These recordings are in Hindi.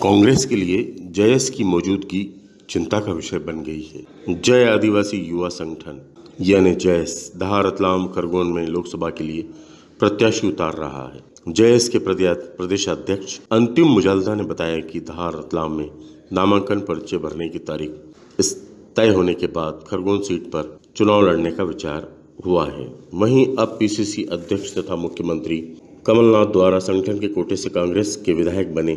कांग्रेस के लिए जयस की मौजूदगी चिंता का विषय बन गई है। जय आदिवासी युवा संगठन, यानी जयस धार रतलाम खरगोन में लोकसभा के लिए प्रत्याशी उतार रहा है। जयस के प्रदेश अध्यक्ष अंतिम मुजालदा ने बताया कि रतलाम में नामांकन पर्चे भरने की तारीख तय होने के बाद खरगोन सीट पर चुनाव लड़ने का विचार हुआ है। वहीं अब पीसीसी अध्यक्ष तथा मुख्यमंत्री कमलनाथ द्वारा संगठन के कोटे से कांग्रेस के विधायक बने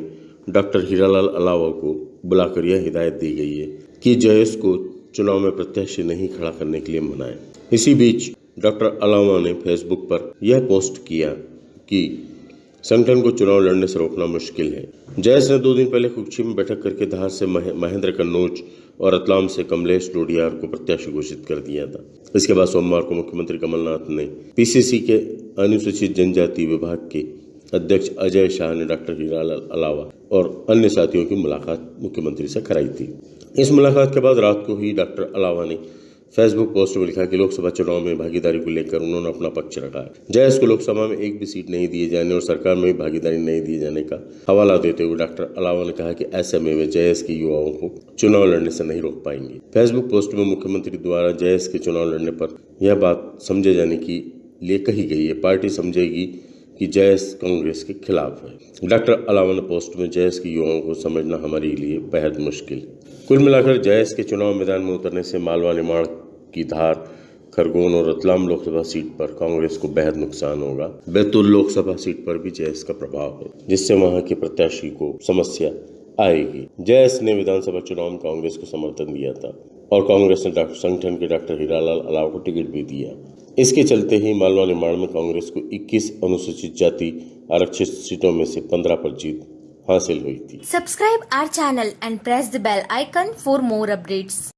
डॉक्टर हीरालाल अलावा को बुलाकर यह हिदायत दी गई है कि जयस को चुनाव में प्रत्याशी नहीं खड़ा करने के लिए मनाए। इसी बीच डॉक्टर अलावा ने फेसबुक पर यह पोस्ट किया कि संगठन को चुनाव लड़ने से रोकना मुश्किल है। जयस ने दो दिन पहले कुक्षी में बैठक करके धार से महेंद्र कन्नौज और रतलाम से कमलेश डोडियार को प्रत्याशी घोषित कर दिया था। इसके बाद सोमवार को मुख्यमंत्री कमलनाथ ने पीसीसी के अनुसूचित जनजाति विभाग के अध्यक्ष अजय शाह ने डॉक्टर हीरालाल अलावा और अन्य साथियों की मुलाकात मुख्यमंत्री से कराई थी। इस मुलाकात के बाद रात को ही डॉक्टर अलावा ने फेसबुक पोस्ट में लिखा कि लोकसभा चुनाव में भागीदारी को लेकर उन्होंने अपना पक्ष रखा। है जयस को लोकसभा में एक भी सीट नहीं दिए जाने और सरकार में भी भागीदारी नहीं दिए जाने का हवाला देते हुए डॉक्टर अलावा ने कहा कि ऐसे में वे जयस के युवाओं को चुनाव लड़ने से नहीं रोक पाएँगे। फेसबुक पोस्ट में मुख्यमंत्री द्वारा जयस के चुनाव लड़ने पर यह बात समझे जाने की लिए कही गई है। पार्टी समझेगी कि जयस कांग्रेस के खिलाफ है। डॉक्टर अलावन पोस्ट में जयस के युवाओं को समझना हमारे लिए बेहद मुश्किल। कुल मिलाकर जयस के चुनाव मैदान में उतरने से मालवा निर्माण की धार, खरगोन और रतलाम लोकसभा सीट पर कांग्रेस को बेहद नुकसान होगा। बैतूल लोकसभा सीट पर भी जयस का प्रभाव है, जिससे वहाँ के प्रत्याशी को समस्या आएगी। जयस ने विधानसभा चुनाव में कांग्रेस को समर्थन दिया था और कांग्रेस ने डॉक्टर संगठन के डॉक्टर हीरालाल अलाव को टिकट भी दिया। इसके चलते ही मालवा निर्माण में कांग्रेस को 21 अनुसूचित जाति आरक्षित सीटों में से 15 पर जीत हासिल हुई थी। Subscribe our channel and press the bell icon for more updates